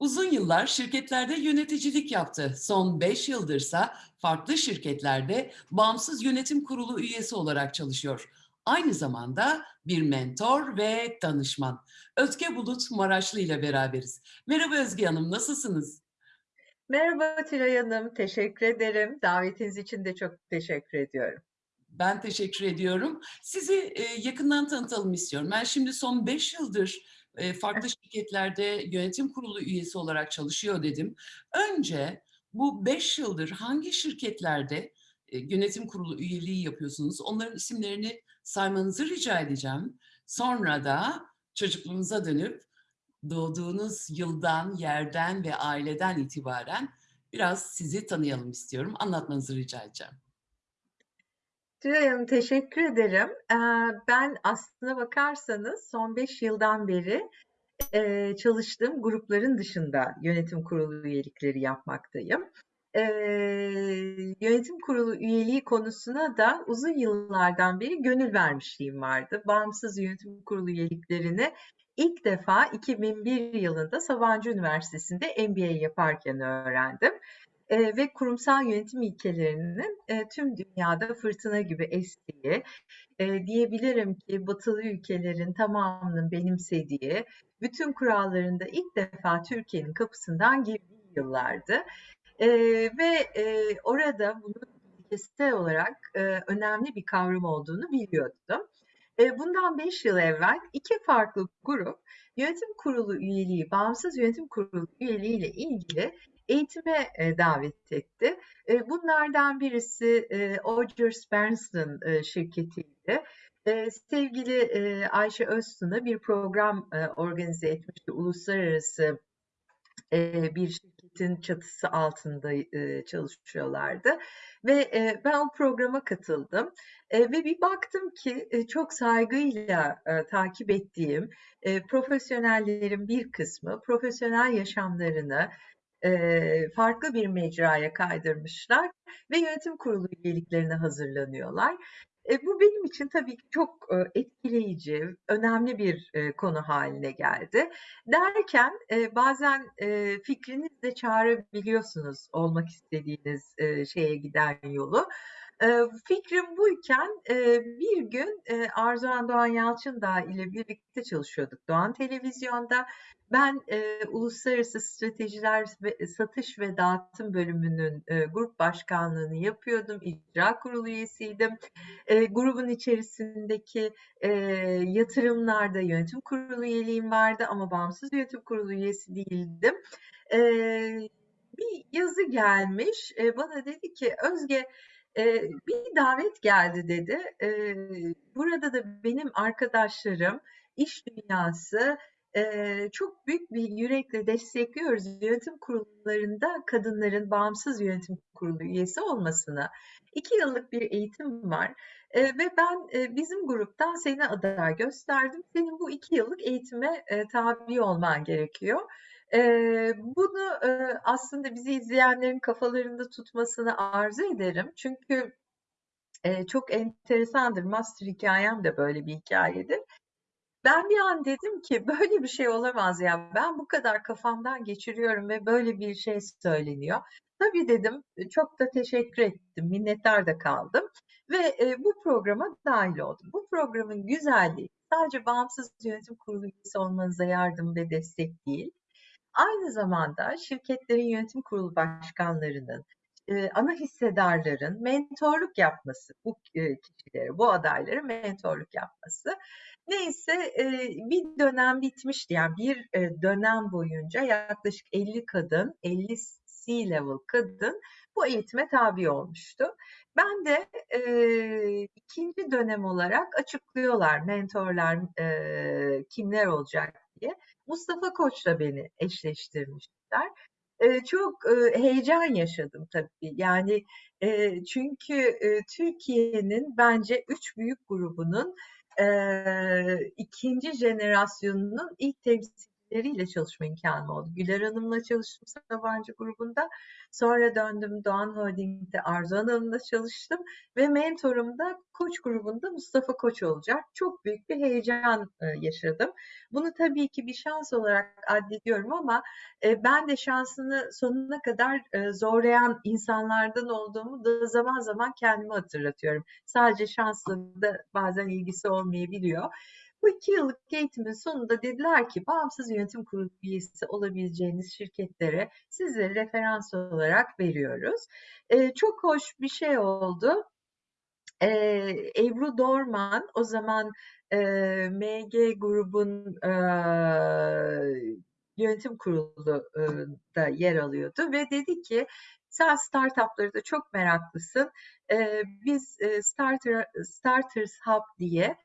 Uzun yıllar şirketlerde yöneticilik yaptı. Son 5 yıldırsa farklı şirketlerde bağımsız yönetim kurulu üyesi olarak çalışıyor. Aynı zamanda bir mentor ve danışman. Özge Bulut Maraşlı ile beraberiz. Merhaba Özge Hanım, nasılsınız? Merhaba Tülay Hanım, teşekkür ederim. Davetiniz için de çok teşekkür ediyorum. Ben teşekkür ediyorum. Sizi e, yakından tanıtalım istiyorum. Ben şimdi son 5 yıldır e, farklı şirketlerde yönetim kurulu üyesi olarak çalışıyor dedim. Önce bu 5 yıldır hangi şirketlerde e, yönetim kurulu üyeliği yapıyorsunuz? Onların isimlerini saymanızı rica edeceğim. Sonra da çocukluğunuza dönüp doğduğunuz yıldan, yerden ve aileden itibaren biraz sizi tanıyalım istiyorum. Anlatmanızı rica edeceğim. Tülay Hanım, teşekkür ederim. Ben aslına bakarsanız son 5 yıldan beri çalıştığım grupların dışında yönetim kurulu üyelikleri yapmaktayım. Yönetim kurulu üyeliği konusuna da uzun yıllardan beri gönül vermişliğim vardı. Bağımsız yönetim kurulu üyeliklerini ilk defa 2001 yılında Sabancı Üniversitesi'nde MBA yaparken öğrendim. Eee, ve kurumsal yönetim ilkelerinin eee, tüm dünyada fırtına gibi estiği, eee, diyebilirim ki batılı ülkelerin tamamının benimsediği, bütün kurallarında ilk defa Türkiye'nin kapısından girdiği yıllardı. Eee, ve eee, orada bunun ilkesel olarak eee, önemli bir kavram olduğunu biliyordum. Bundan 5 yıl evvel iki farklı grup yönetim kurulu üyeliği, bağımsız yönetim kurulu üyeliği ile ilgili eğitime e, davet etti. E, bunlardan birisi e, Odgers Berndsen e, şirketiydi. E, sevgili e, Ayşe Öztun'a bir program e, organize etmişti. Uluslararası e, bir şirketin çatısı altında e, çalışıyorlardı. Ve e, ben o programa katıldım. E, ve bir baktım ki e, çok saygıyla e, takip ettiğim e, profesyonellerin bir kısmı profesyonel yaşamlarını farklı bir mecraya kaydırmışlar ve yönetim kurulu üyeliklerine hazırlanıyorlar. E, bu benim için tabii ki çok e, etkileyici, önemli bir e, konu haline geldi. Derken bazen e, fikriniz de çağırabiliyorsunuz olmak istediğiniz şeye giden yolu. E, fikrim buyken e, bir gün e, Arzuhan Doğan Yalçındağ ile birlikte çalışıyorduk Doğan Televizyon'da. Ben e, Uluslararası Stratejiler ve Satış ve Dağıtım bölümünün e, grup başkanlığını yapıyordum. İcra kurulu üyesiydim. Grubun içerisindeki yatırımlarda yönetim kurulu üyeliğim vardı ama bağımsız yönetim kurulu üyesi değildim. Bir yazı gelmiş. Bana dedi ki Özge bir davet geldi dedi. Burada da benim arkadaşlarım, iş dünyası, çok büyük bir yürekle destekliyoruz yönetim kurullarında kadınların bağımsız yönetim kurulu üyesi olmasını. 2 yıllık bir eğitim var ve ben bizim gruptan seni aday gösterdim. Senin bu 2 yıllık eğitime tabi olman gerekiyor. Eee, bunu eee, aslında bizi izleyenlerin kafalarında tutmasını arzu ederim. Çünkü eee, çok enteresandır. Master hikayem de böyle bir hikayedir. Ben bir an dedim ki böyle bir şey olamaz ya. Ben bu kadar kafamdan geçiriyorum ve böyle bir şey söyleniyor. Tabii dedim, e, çok da teşekkür ettim, minnettar da kaldım ve e, bu programa dahil oldum. Bu programın güzelliği sadece bağımsız yönetim kurulu üyesi olmanıza yardım ve destek değil. Aynı zamanda şirketlerin yönetim kurulu başkanlarının, ana hissedarların mentorluk yapması, bu kişilere, bu adaylara mentorluk yapması. Neyse bir dönem bitmişti. Yani bir dönem boyunca yaklaşık 50 kadın, 50 C-level kadın bu eğitime tabi olmuştu. Ben de e, ikinci dönem olarak açıklıyorlar mentorlar e, kimler olacak diye. Mustafa Koç'la beni eşleştirmişler. E, çok e, heyecan yaşadım tabii. Yani e, çünkü e, Türkiye'nin bence üç büyük grubunun e, ikinci jenerasyonunun ilk temsilcisi yöneticileriyle çalışma imkânım oldu. Güler Hanım'la çalıştım Sabancı grubunda. Sonra döndüm Doğan Holding'de Arzu Hanım'la çalıştım ve mentorum da Koç grubunda Mustafa Koç olacak. Çok büyük bir heyecan e, yaşadım. Bunu tabii ki bir şans olarak addediyorum ama e, ben de şansını sonuna kadar e, zorlayan insanlardan olduğumu da zaman zaman kendime hatırlatıyorum. Sadece şansla da bazen ilgisi olmayabiliyor. Bu iki yıllık eğitimin sonunda dediler ki bağımsız yönetim kurulu üyesi olabileceğiniz şirketlere sizleri referans olarak veriyoruz. E, çok hoş bir şey oldu. E, Ebru Dorman o zaman e, MG grubun e, yönetim kurulunda yer alıyordu ve dedi ki sen startupları da çok meraklısın. E, biz e, Starter, Starters Hub diye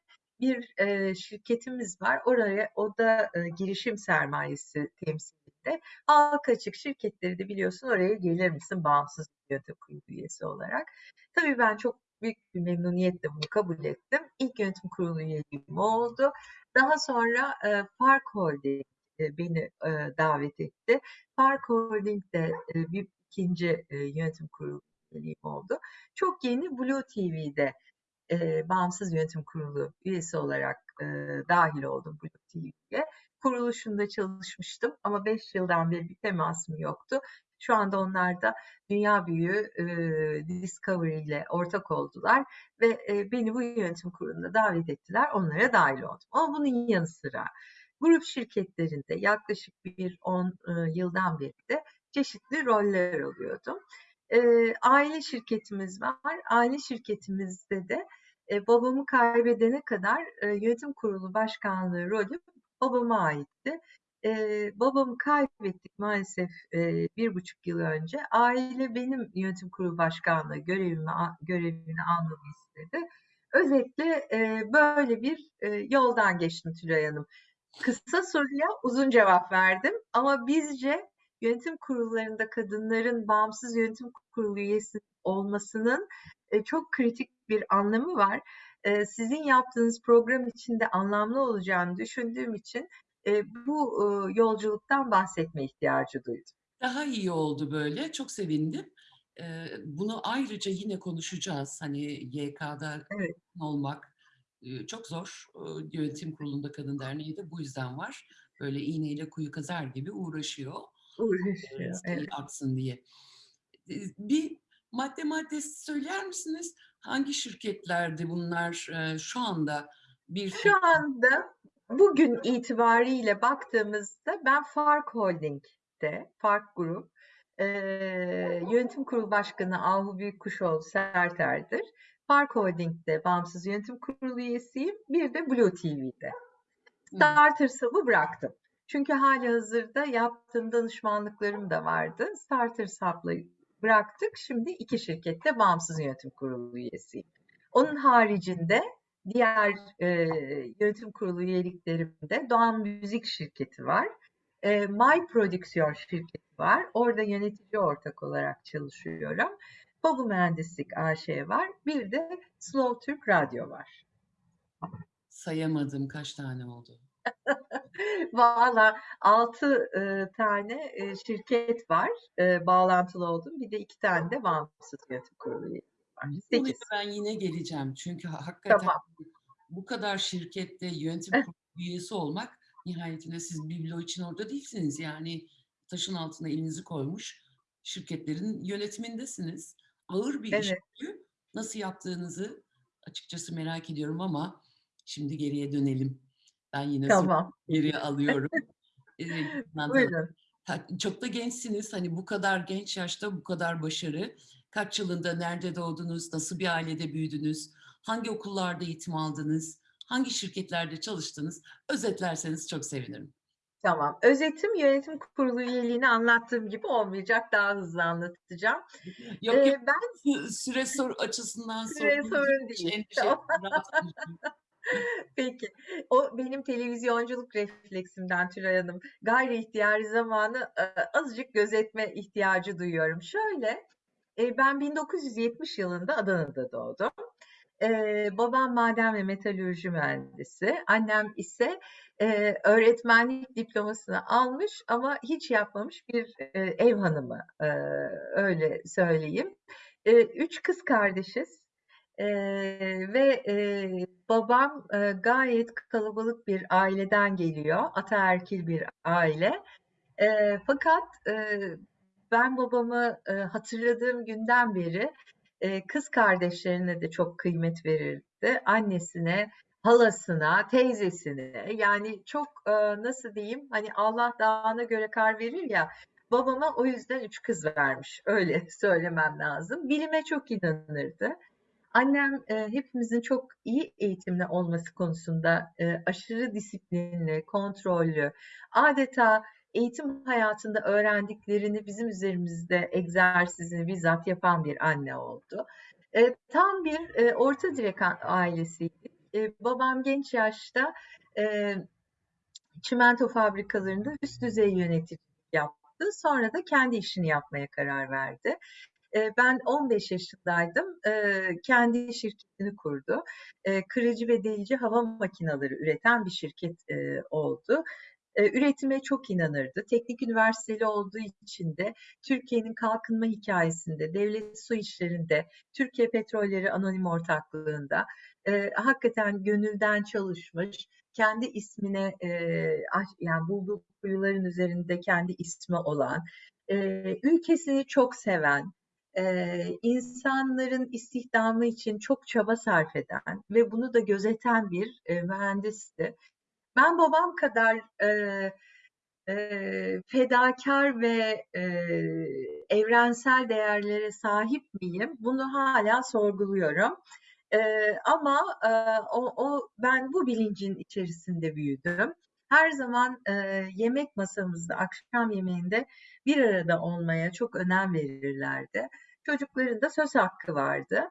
bir e, şirketimiz var. Oraya o da e, girişim sermayesi temsilinde. Halka açık şirketleri de biliyorsun oraya gelir misin bağımsız yönetim kurulu üyesi olarak. Tabii ben çok büyük bir memnuniyetle bunu kabul ettim. İlk yönetim kurulu üyeliğim oldu. Daha sonra e, Park Holding e, beni e, davet etti. Park Holding de e, bir ikinci e, yönetim kurulu üyeliğim oldu. Çok yeni Blue TV'de e, bağımsız yönetim kurulu üyesi olarak e, dahil oldum Blue TV'ye. Kuruluşunda çalışmıştım ama 5 yıldan beri bir temasım yoktu. Şu anda onlar da dünya büyüğü e, Discovery ile ortak oldular ve e, beni bu yönetim kuruluna davet ettiler. Onlara dahil oldum. Ama bunun yanı sıra grup şirketlerinde yaklaşık bir 10 e, yıldan beri de çeşitli roller alıyordum. E, aile şirketimiz var. Aile şirketimizde de e, babamı kaybedene kadar e, yönetim kurulu başkanlığı rolü babama aitti. E, babamı kaybettik maalesef e, bir buçuk yıl önce. Aile benim yönetim kurulu başkanlığı görevimi görevini almamı istedi. Özetle e, böyle bir e, yoldan geçtim Tülay Hanım. Kısa soruya uzun cevap verdim ama bizce yönetim kurullarında kadınların bağımsız yönetim kurulu üyesi olmasının e, çok kritik bir anlamı var. E, sizin yaptığınız program içinde anlamlı olacağını düşündüğüm için e, bu e, yolculuktan bahsetme ihtiyacı duydum. Daha iyi oldu böyle. Çok sevindim. E, bunu ayrıca yine konuşacağız. Hani YK'da Evet. olmak e, çok zor. E, Yönetim Kurulu'nda Kadın Derneği de bu yüzden var. Böyle iğneyle kuyu kazar gibi uğraşıyor. Uğraşıyor. Evet. artsın diye. Bir madde maddesi söyler misiniz? Hangi şirketlerde bunlar e, şu anda bir Şu anda bugün itibariyle baktığımızda ben Fark Holding'de, Fark Grup, e, yönetim kurulu başkanı Ahu Büyükkuşoğlu Serter'dir. Fark Holding'de bağımsız yönetim kurulu üyesiyim. Bir de Blue TV'de. Starters Hub'ı bıraktım. Çünkü hali hazırda yaptığım danışmanlıklarım da vardı. Starters Hub'la bıraktık. Şimdi iki şirkette bağımsız yönetim kurulu üyesiyim. Onun haricinde diğer e, yönetim kurulu üyeliklerimde Doğan Müzik şirketi var. E, My Prodüksiyon şirketi var. Orada yönetici ortak olarak çalışıyorum. Babu Mühendislik AŞ var. Bir de Slow Türk Radyo var. Sayamadım kaç tane oldu. Valla 6 e, tane e, şirket var e, bağlantılı oldum. Bir de iki tane de bağımsız yönetim kurulu var. Konuya 8. ben yine geleceğim. Çünkü ha- hakikaten Tamam. bu kadar şirkette yönetim kurulu üyesi olmak nihayetinde siz biblo için orada değilsiniz. Yani taşın altına elinizi koymuş şirketlerin yönetimindesiniz. Ağır bir iş. Evet. bu. Nasıl yaptığınızı açıkçası merak ediyorum ama şimdi geriye dönelim. Ben yine Tamam. geriye alıyorum. Ee, Buyurun. Çok da gençsiniz. Hani bu kadar genç yaşta bu kadar başarı. Kaç yılında nerede doğdunuz? Nasıl bir ailede büyüdünüz? Hangi okullarda eğitim aldınız? Hangi şirketlerde çalıştınız? Özetlerseniz çok sevinirim. Tamam. Özetim yönetim kurulu üyeliğini anlattığım gibi olmayacak. Daha hızlı anlatacağım. Yok Ee, yok ben sü- süre soru açısından Süre sorun değil. endişe Tamam. Peki. O benim televizyonculuk refleksimden Tülay Hanım. Gayri ihtiyari zamanı e, azıcık gözetme ihtiyacı duyuyorum. Şöyle, e, ben 1970 yılında Adana'da doğdum. Eee, babam maden ve metalürji mühendisi. Annem ise öğretmenlik diplomasını almış ama hiç yapmamış bir ev hanımı. Öyle söyleyeyim. Üç kız kardeşiz. Eee, ve eee, babam eee, gayet kalabalık bir aileden geliyor. Ataerkil bir aile. Eee, fakat eee, ben babamı eee, hatırladığım günden beri eee, kız kardeşlerine de çok kıymet verirdi. Annesine, halasına, teyzesine yani çok eee, nasıl diyeyim hani Allah dağına göre kar verir ya babama o yüzden üç kız vermiş öyle söylemem lazım. Bilime çok inanırdı. Annem e, hepimizin çok iyi eğitimli olması konusunda e, aşırı disiplinli, kontrollü, adeta eğitim hayatında öğrendiklerini bizim üzerimizde egzersizini bizzat yapan bir anne oldu. E, tam bir e, orta direk ailesiydik. E, babam genç yaşta e, çimento fabrikalarında üst düzey yöneticilik yaptı. Sonra da kendi işini yapmaya karar verdi. Ben 15 yaşındaydım. Kendi şirketini kurdu. Kırıcı ve delici hava makineleri üreten bir şirket oldu. Üretime çok inanırdı. Teknik üniversiteli olduğu için de Türkiye'nin kalkınma hikayesinde, devlet su işlerinde, Türkiye Petrolleri Anonim Ortaklığı'nda hakikaten gönülden çalışmış, kendi ismine yani bulduğu kuyuların üzerinde kendi ismi olan, ülkesini çok seven, Eee, insanların istihdamı için çok çaba sarf eden ve bunu da gözeten bir eee, mühendisti. Ben babam kadar eee, eee, fedakar ve eee, evrensel değerlere sahip miyim? Bunu hala sorguluyorum. Eee, ama eee, o, o ben bu bilincin içerisinde büyüdüm. Her zaman eee, yemek masamızda, akşam yemeğinde bir arada olmaya çok önem verirlerdi. Çocukların da söz hakkı vardı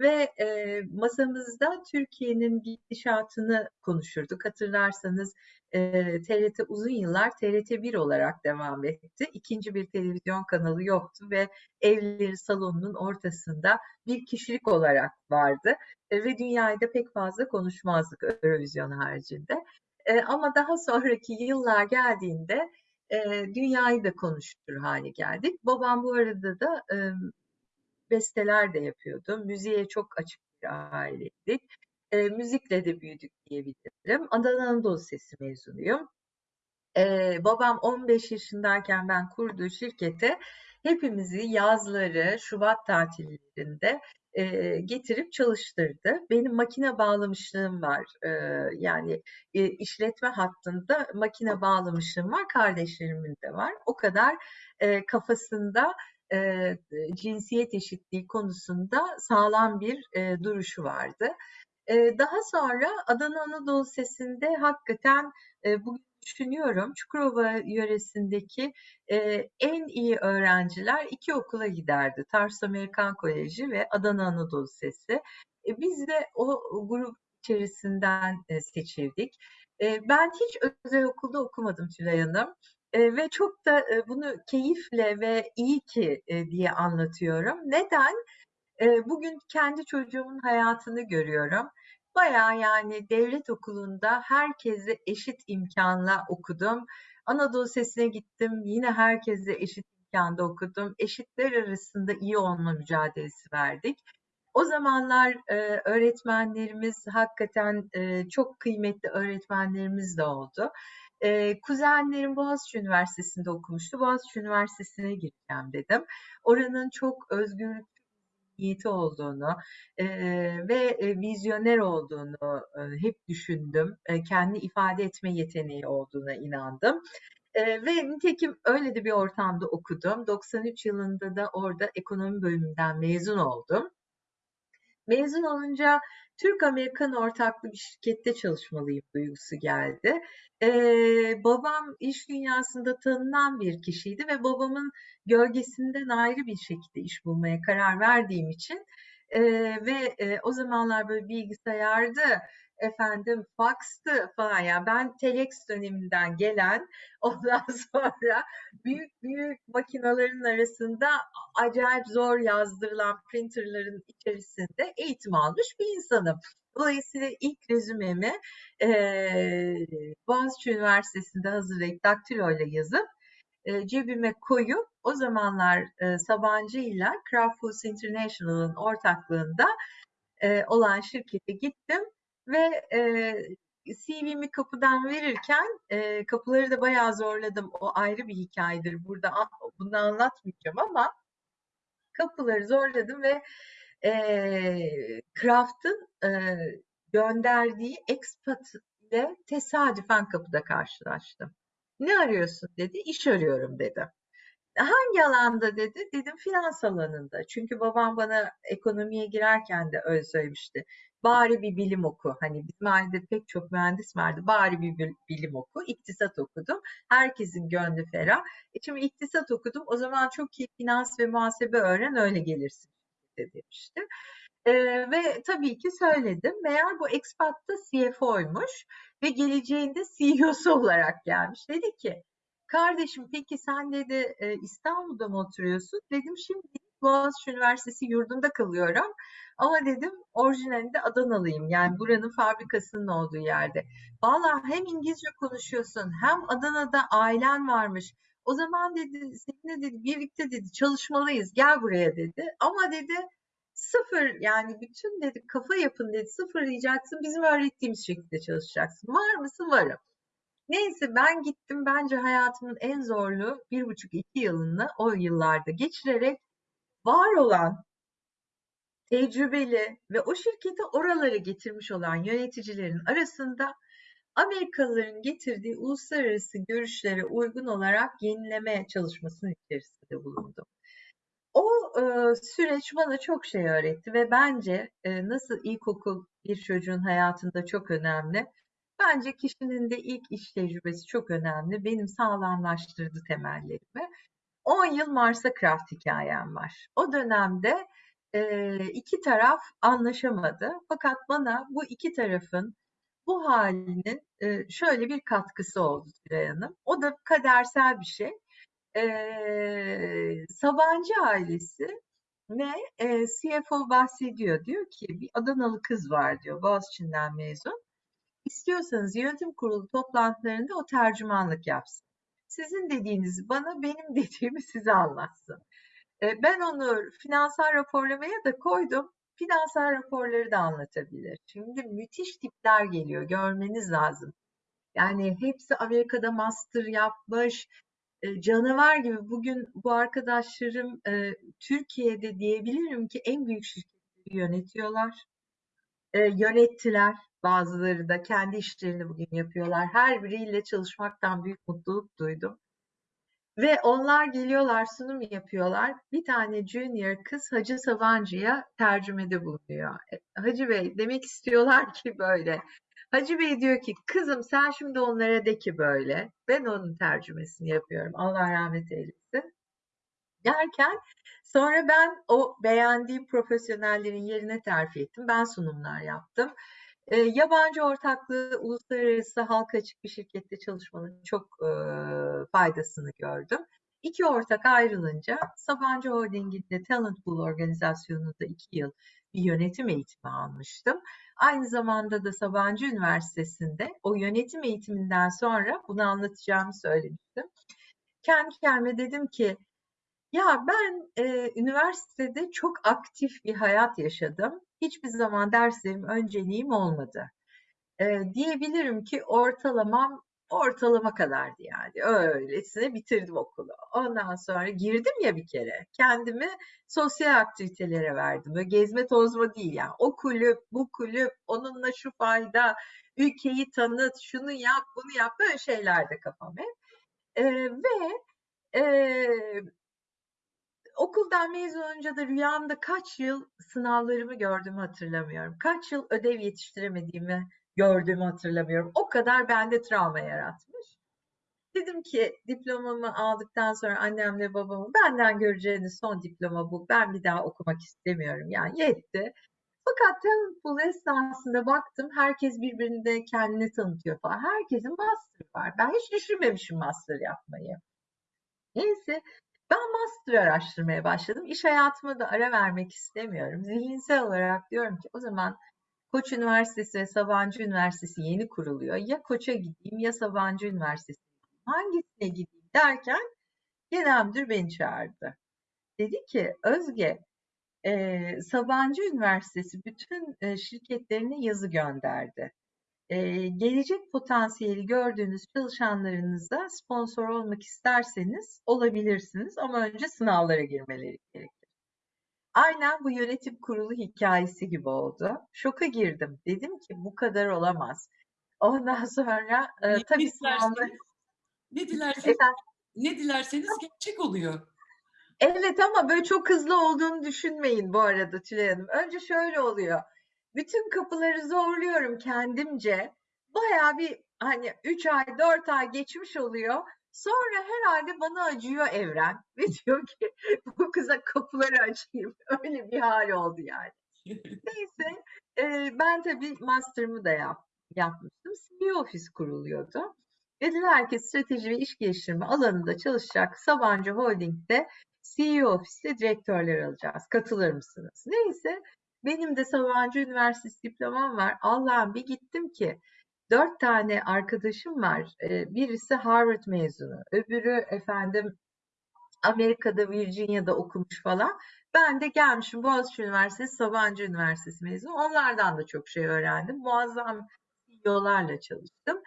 ve e, masamızda Türkiye'nin gidişatını konuşurduk. Hatırlarsanız e, TRT uzun yıllar TRT 1 olarak devam etti. İkinci bir televizyon kanalı yoktu ve evleri salonunun ortasında bir kişilik olarak vardı e, ve dünyayı da pek fazla konuşmazdık Eurovision haricinde. E, ama daha sonraki yıllar geldiğinde e, dünyayı da konuştur hale geldik. Babam bu arada da e, besteler de yapıyordu. Müziğe çok açık bir aileydik. E, müzikle de büyüdük diyebilirim. Adana Anadolu Sesi mezunuyum. E, babam 15 yaşındayken ben kurduğu şirkete hepimizi yazları, Şubat tatillerinde e, getirip çalıştırdı. Benim makine bağlamışlığım var. E, yani e, işletme hattında makine bağlamışlığım var. Kardeşlerimin de var. O kadar e, kafasında e, cinsiyet eşitliği konusunda sağlam bir e, duruşu vardı. Daha sonra Adana Anadolu Sesi'nde hakikaten bugün düşünüyorum Çukurova yöresindeki e, en iyi öğrenciler iki okula giderdi. Tars Amerikan Koleji ve Adana Anadolu Sesi. E, biz de o grup içerisinden e, seçildik. E, ben hiç özel okulda okumadım Tülay Hanım. E, ve çok da e, bunu keyifle ve iyi ki e, diye anlatıyorum. Neden? E, bugün kendi çocuğumun hayatını görüyorum. Baya yani devlet okulunda herkese eşit imkanla okudum. Anadolu Sesi'ne gittim. Yine herkese eşit imkanda okudum. Eşitler arasında iyi olma mücadelesi verdik. O zamanlar e, öğretmenlerimiz hakikaten e, çok kıymetli öğretmenlerimiz de oldu. E, kuzenlerim Boğaziçi Üniversitesi'nde okumuştu. Boğaziçi Üniversitesi'ne gireceğim dedim. Oranın çok özgürlük niyeti olduğunu e, ve vizyoner olduğunu e, hep düşündüm. E, kendi ifade etme yeteneği olduğuna inandım. E, ve nitekim öyle de bir ortamda okudum. 93 yılında da orada ekonomi bölümünden mezun oldum. Mezun olunca Türk-Amerikan ortaklı bir şirkette çalışmalıyım duygusu geldi. Ee, babam iş dünyasında tanınan bir kişiydi ve babamın gölgesinden ayrı bir şekilde iş bulmaya karar verdiğim için e, ve e, o zamanlar böyle bilgisayardı efendim faxtı falan ya ben telex döneminden gelen ondan sonra büyük büyük makinelerin arasında acayip zor yazdırılan printerların içerisinde eğitim almış bir insanım. Dolayısıyla ilk rezümemi eee Boğaziçi Üniversitesi'nde hazırlayıp daktiloyla yazıp e, cebime koyup o zamanlar e, Sabancı ile Kraft Foods International'ın ortaklığında e, olan şirkete gittim ve e, CV'mi kapıdan verirken e, kapıları da bayağı zorladım. O ayrı bir hikayedir. Burada bunu anlatmayacağım ama kapıları zorladım ve e, Kraft'ın e, gönderdiği expat ile tesadüfen kapıda karşılaştım. Ne arıyorsun dedi. İş arıyorum dedi. Hangi alanda dedi? Dedim finans alanında. Çünkü babam bana ekonomiye girerken de öyle söylemişti. Bari bir bilim oku. Hani bizim ailede pek çok mühendis vardı. Bari bir bilim oku. İktisat okudum. Herkesin gönlü ferah. E şimdi iktisat okudum. O zaman çok iyi finans ve muhasebe öğren öyle gelirsin demişti. Ee, ve tabii ki söyledim. Meğer bu expat da CFO'ymuş ve geleceğinde CEO'su olarak gelmiş. Dedi ki kardeşim peki sen dedi e, İstanbul'da mı oturuyorsun? Dedim şimdi Boğaziçi Üniversitesi yurdunda kalıyorum. Ama dedim orijinalinde Adanalıyım. Yani buranın fabrikasının olduğu yerde. Valla hem İngilizce konuşuyorsun hem Adana'da ailen varmış. O zaman dedi seninle dedi birlikte dedi çalışmalıyız gel buraya dedi. Ama dedi sıfır yani bütün dedi kafa yapın dedi sıfırlayacaksın bizim öğrettiğimiz şekilde çalışacaksın. Var mısın? Varım. Neyse ben gittim bence hayatımın en zorlu bir buçuk iki yılını o yıllarda geçirerek var olan tecrübeli ve o şirketi oralara getirmiş olan yöneticilerin arasında Amerikalıların getirdiği uluslararası görüşlere uygun olarak yenileme çalışmasının içerisinde bulundum. O e, süreç bana çok şey öğretti ve bence e, nasıl ilkokul bir çocuğun hayatında çok önemli. Bence kişinin de ilk iş tecrübesi çok önemli. Benim sağlamlaştırdı temellerimi. 10 yıl Mars'a Craft hikayem var. O dönemde e, iki taraf anlaşamadı. Fakat bana bu iki tarafın bu halinin e, şöyle bir katkısı oldu Tülay Hanım. O da kadersel bir şey. E, Sabancı ailesi ve e, CFO bahsediyor. Diyor ki bir Adanalı kız var diyor Boğaziçi'nden mezun. İstiyorsanız yönetim kurulu toplantılarında o tercümanlık yapsın. Sizin dediğinizi bana, benim dediğimi size anlatsın. E, ben onu finansal raporlamaya da koydum. Finansal raporları da anlatabilir. Şimdi müthiş tipler geliyor, görmeniz lazım. Yani hepsi Amerika'da master yapmış, canavar gibi. Bugün bu arkadaşlarım Türkiye'de diyebilirim ki en büyük şirketleri yönetiyorlar. Yönettiler. Bazıları da kendi işlerini bugün yapıyorlar. Her biriyle çalışmaktan büyük mutluluk duydum. Ve onlar geliyorlar, sunum yapıyorlar. Bir tane junior kız Hacı Sabancı'ya tercümede bulunuyor. E, Hacı Bey demek istiyorlar ki böyle. Hacı Bey diyor ki kızım sen şimdi onlara de ki böyle. Ben onun tercümesini yapıyorum. Allah rahmet eylesin. Derken sonra ben o beğendiğim profesyonellerin yerine terfi ettim. Ben sunumlar yaptım. E, yabancı ortaklığı uluslararası halka açık bir şirkette çalışmanın çok e, faydasını gördüm. İki ortak ayrılınca Sabancı Holding'inde Talent Pool organizasyonunda iki yıl bir yönetim eğitimi almıştım. Aynı zamanda da Sabancı Üniversitesi'nde o yönetim eğitiminden sonra bunu anlatacağımı söylemiştim. Kendi kendime dedim ki ya ben e, üniversitede çok aktif bir hayat yaşadım. Hiçbir zaman derslerim önceliğim olmadı. E, diyebilirim ki ortalamam ortalama kadardı yani. Öylesine bitirdim okulu. Ondan sonra girdim ya bir kere. Kendimi sosyal aktivitelere verdim. Böyle gezme tozma değil yani. O kulüp, bu kulüp, onunla şu fayda, ülkeyi tanıt, şunu yap, bunu yap. Böyle şeylerde kafam hep. E, ve e, okuldan mezun olunca da rüyamda kaç yıl sınavlarımı gördüğümü hatırlamıyorum. Kaç yıl ödev yetiştiremediğimi gördüğümü hatırlamıyorum. O kadar bende travma yaratmış. Dedim ki diplomamı aldıktan sonra annemle babamı benden göreceğiniz son diploma bu. Ben bir daha okumak istemiyorum. Yani yetti. Fakat pool esnasında baktım herkes birbirinde kendini tanıtıyor falan. Herkesin master var. Ben hiç düşünmemişim master yapmayı. Neyse ben master araştırmaya başladım. İş hayatıma da ara vermek istemiyorum. Zihinsel olarak diyorum ki o zaman Koç Üniversitesi ve Sabancı Üniversitesi yeni kuruluyor. Ya Koç'a gideyim ya Sabancı Üniversitesi. Hangisine gideyim derken genel müdür beni çağırdı. Dedi ki Özge e, Sabancı Üniversitesi bütün e, şirketlerine yazı gönderdi. E, gelecek potansiyeli gördüğünüz çalışanlarınıza sponsor olmak isterseniz olabilirsiniz ama önce sınavlara girmeleri gerekir. Aynen bu yönetim kurulu hikayesi gibi oldu. Şoka girdim. Dedim ki bu kadar olamaz. Ondan sonra e, Ne tabii dilerseniz, ne dilerseniz, Efendim? ne dilerseniz gerçek oluyor. Evet ama böyle çok hızlı olduğunu düşünmeyin bu arada Tülay Hanım. Önce şöyle oluyor. Bütün kapıları zorluyorum kendimce. Bayağı bir hani 3 ay 4 ay geçmiş oluyor. Sonra herhalde bana acıyor evren ve diyor ki bu kıza kapıları açayım. Öyle bir hal oldu yani. Neyse e, ben tabii master'ımı da yap, yapmıştım. CEO ofis kuruluyordu. Dediler ki strateji ve iş geliştirme alanında çalışacak Sabancı Holding'de CEO ofiste direktörler alacağız. Katılır mısınız? Neyse benim de Sabancı Üniversitesi diplomam var. Allah'ım bir gittim ki dört tane arkadaşım var. Ee, birisi Harvard mezunu, öbürü efendim Amerika'da Virginia'da okumuş falan. Ben de gelmişim Boğaziçi Üniversitesi, Sabancı Üniversitesi mezunu. Onlardan da çok şey öğrendim. Muazzam CEO'larla çalıştım.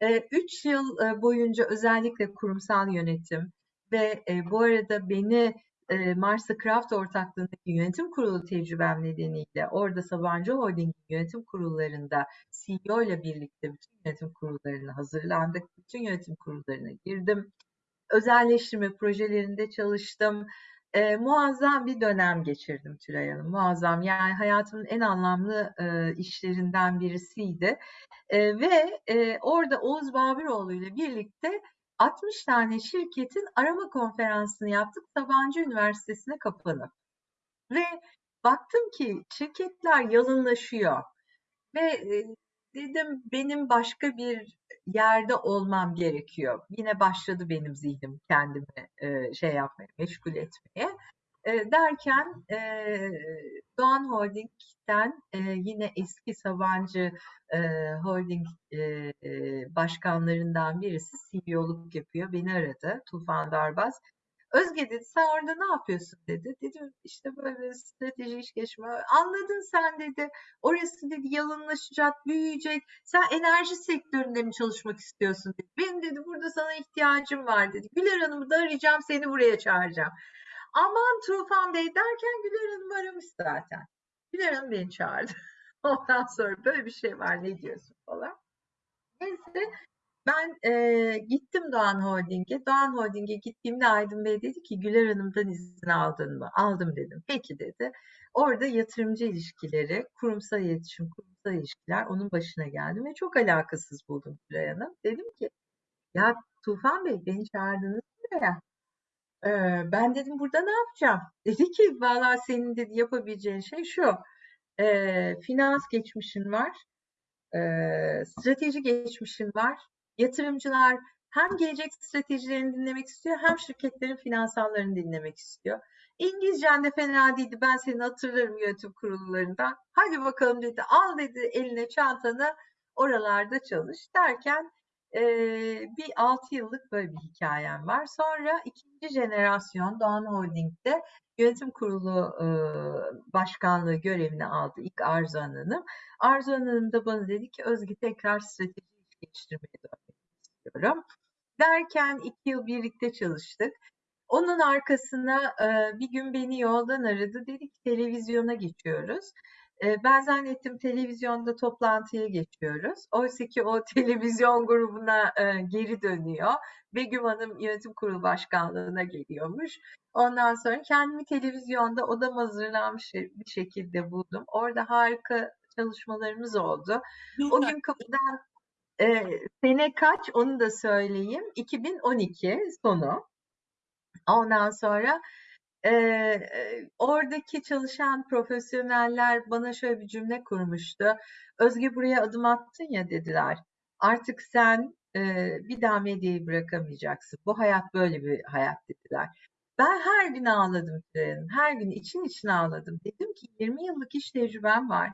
Ee, üç yıl e, boyunca özellikle kurumsal yönetim ve e, bu arada beni e, Mars'a Craft ortaklığındaki yönetim kurulu tecrübem nedeniyle orada Sabancı Holding yönetim kurullarında CEO ile birlikte bütün yönetim kurullarına hazırlandık. Bütün yönetim kurullarına girdim. Özelleştirme projelerinde çalıştım. E, muazzam bir dönem geçirdim Tülay Hanım. Muazzam yani hayatımın en anlamlı e, işlerinden birisiydi. E, ve e, orada Oğuz Babiroğlu ile birlikte 60 tane şirketin arama konferansını yaptık Sabancı Üniversitesi'ne kapanıp. Ve baktım ki şirketler yalınlaşıyor. Ve e, dedim benim başka bir yerde olmam gerekiyor. Yine başladı benim zihnim kendimi e, şey yapmaya, meşgul etmeye. E, derken e, Doğan Holding'den e, yine eski Sabancı e, Holding e, e, başkanlarından birisi CEO'luk yapıyor. Beni aradı Tufan Darbaz. Özge dedi sen orada ne yapıyorsun dedi. Dedim işte böyle strateji iş gelişme. Anladın sen dedi. Orası dedi yalınlaşacak, büyüyecek. Sen enerji sektöründe mi çalışmak istiyorsun dedi. Benim dedi burada sana ihtiyacım var dedi. Güler Hanım'ı da arayacağım seni buraya çağıracağım. Aman Tufan Bey derken Güler Hanım aramış zaten. Güler Hanım beni çağırdı. Ondan sonra böyle bir şey var ne diyorsun falan. Neyse ben e, gittim Doğan Holding'e. Doğan Holding'e gittiğimde Aydın Bey dedi ki Güler Hanım'dan izin aldın mı? Aldım dedim. Peki dedi. Orada yatırımcı ilişkileri, kurumsal iletişim, kurumsal ilişkiler onun başına geldim ve çok alakasız buldum Güler Hanım. Dedim ki ya Tufan Bey beni çağırdınız buraya. Ben dedim burada ne yapacağım? Dedi ki valla senin dedi yapabileceğin şey şu. E, finans geçmişin var. E, strateji geçmişin var. Yatırımcılar hem gelecek stratejilerini dinlemek istiyor hem şirketlerin finansallarını dinlemek istiyor. İngilizcen de fena değildi. Ben seni hatırlarım yönetim kurullarından. Hadi bakalım dedi. Al dedi eline çantanı oralarda çalış derken e, bir 6 yıllık böyle bir hikayem var. Sonra ikinci jenerasyon Doğan Holding'de yönetim kurulu e, başkanlığı görevini aldı ilk Arzu Hanım. Arzu Hanım da bana dedi ki Özge tekrar strateji geliştirmeye dönmek istiyorum. Derken iki yıl birlikte çalıştık. Onun arkasına e, bir gün beni yoldan aradı. Dedi ki televizyona geçiyoruz. Ben zannettim televizyonda toplantıya geçiyoruz. Oysa ki o televizyon grubuna e, geri dönüyor. Begüm Hanım yönetim kurulu başkanlığına geliyormuş. Ondan sonra kendimi televizyonda odam hazırlanmış bir şekilde buldum. Orada harika çalışmalarımız oldu. O gün kapıdan e, sene kaç onu da söyleyeyim. 2012 sonu. Ondan sonra Eee, oradaki çalışan profesyoneller bana şöyle bir cümle kurmuştu. "Özge buraya adım attın ya" dediler. "Artık sen, eee, bir daha medyayı bırakamayacaksın. Bu hayat böyle bir hayat." dediler. Ben her gün ağladım Tülay Hanım. Her gün için için ağladım. Dedim ki 20 yıllık iş tecrübem var.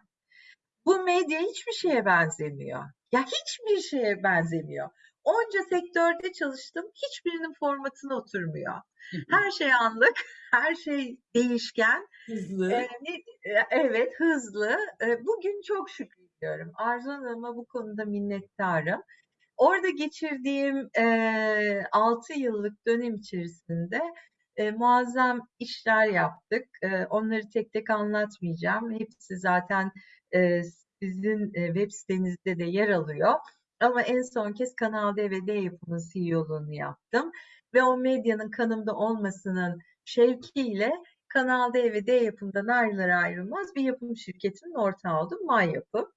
Bu medya hiçbir şeye benzemiyor. Ya hiçbir şeye benzemiyor. Onca sektörde çalıştım. Hiçbirinin formatına oturmuyor. Her şey anlık, her şey değişken. Hızlı. Eee, evet, hızlı. Bugün çok şükrediyorum. Arzu Hanım'a bu konuda minnettarım. Orada geçirdiğim, eee, 6 yıllık dönem içerisinde, eee, muazzam işler yaptık. Eee, onları tek tek anlatmayacağım. Hepsi zaten, eee, sizin, eee, web sitenizde de yer alıyor. Ama en son kez Kanal D ve D Yapım'ın CEO'luğunu yaptım ve o medyanın kanımda olmasının şevkiyle Kanal D ve D Yapım'dan ayrılır ayrılmaz bir yapım şirketinin ortağı oldum, May Yapım.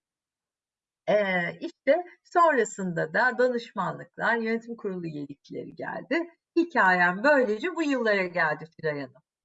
Eee, işte sonrasında da danışmanlıklar, yönetim kurulu üyelikleri geldi. Hikâyem böylece bu yıllara geldi Tülay Hanım.